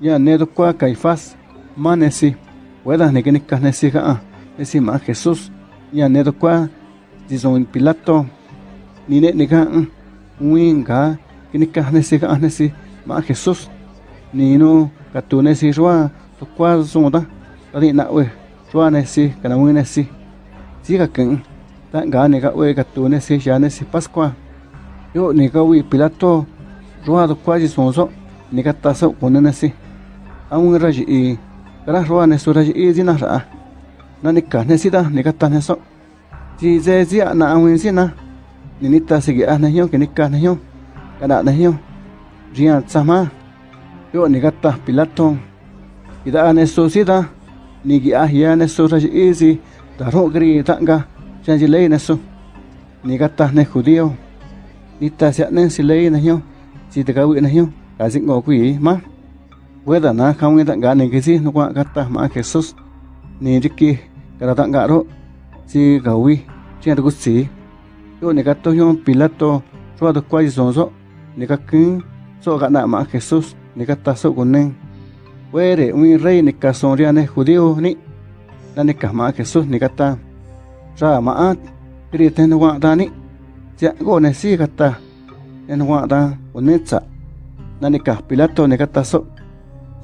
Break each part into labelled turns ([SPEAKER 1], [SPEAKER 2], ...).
[SPEAKER 1] ya nedo cua caifás manesi huedas nequenes casnesi ja esi ma Jesús. Ya nedo cua dizon Pilato ni ne nega uin ga quenes casnesi ja nesi ma Jesús. Ni no catunesi roa to cua zonda adi na we roa nesi kana nesi. Siga ken ta ga nega we catunesi ya nesi Pascua. Yo nega we Pilato roa do cua dizon zo nega taso aun raji i kara roa ne su nữa i zina ra na ni ka ne sida ni ka tan so ji ze ji na aun sina ni ni ta sigi a na hyo ke ni ka na hyo kana na hyo rian sama yo ni ka ta pilato ida ne su sida ni gi a hiền ne su ra i gì, ta ro gri ta nga chan ji lấy ne su ni ka ta ne judío ni ta sẽ ne si lấy na hyo si te ka wi na hyo ka sing ngo quỷ má. Weda na kamu ngitak gane kisi nukwa kata ma Yesus ni jiki kada tak garo si gawi si ada si yo ni kato yon pilato cua tu kwai zonzo ni kakin so kana ma Yesus ni kata so kuning wede un rei ni kason ria ne judío ni na ni kama Yesus ni kata ra maat kriten wa dani si go ne si kata en wa da unetsa na ni pilato ni kata so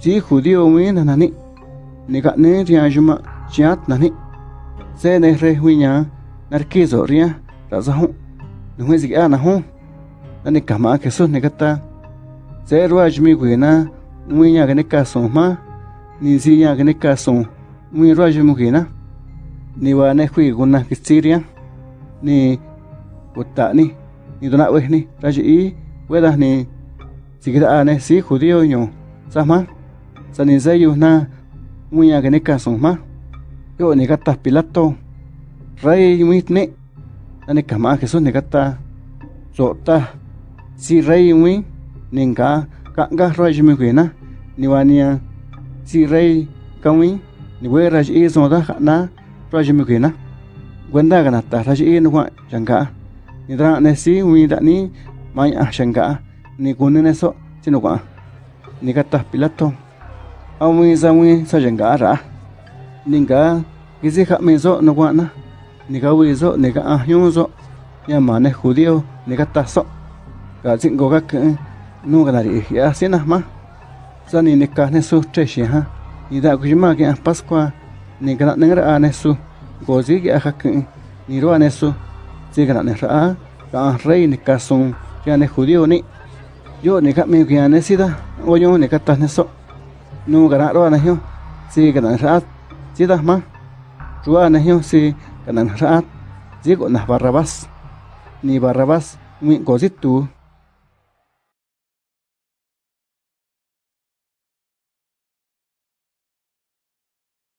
[SPEAKER 1] chỉ judío mi na nani ni ka ne ria juma chat nani se ne re huinya nar kizo ria ra za hu nu ngi zik ana hu nani kama ke so ne kata se ro ajmi guina mui nya ne ka so ma ni si nya ne ka so mui ro ajmi guina ni wa ne hui guna kitsiria ni uta ni ni dona đó ni raji i weda ni sikita ane si judío sao sama sani zayu na muya gane neka ma. Yo negata pilato. Rey muitne nane kama kesu ne gata sota. Si rey mui ninka kanga raj mi ni wania si rey kami ni we raj e son da na raj mi kuena gwenda gana ta raj e nwa janga. Ni dra ne si mui da ni maya janga. Ni kunene so tinokwa ni gata pilato. Awi zawi sa cả ra ninga gizi kha me zo no wa na ni ga wi zo ni ga a hyu zo ya ma ne judío ni cả ta so ga jin go ga ke nu ga ri ya sin na ma sa ni ni ka ne su tre shi ha. Ni da ku ma ke pascua ni ga ne ra ne su go zi ga ha ke ni ro ne su zi ga ne ra ga rey ni ka sun ya ne judío ni yo ni ka me ga ne si da o yo ni ka ta. Ne so nu kana ro na si kana rat si da ma. Rua na si kana rat si ko barrabas ni barrabas mi ko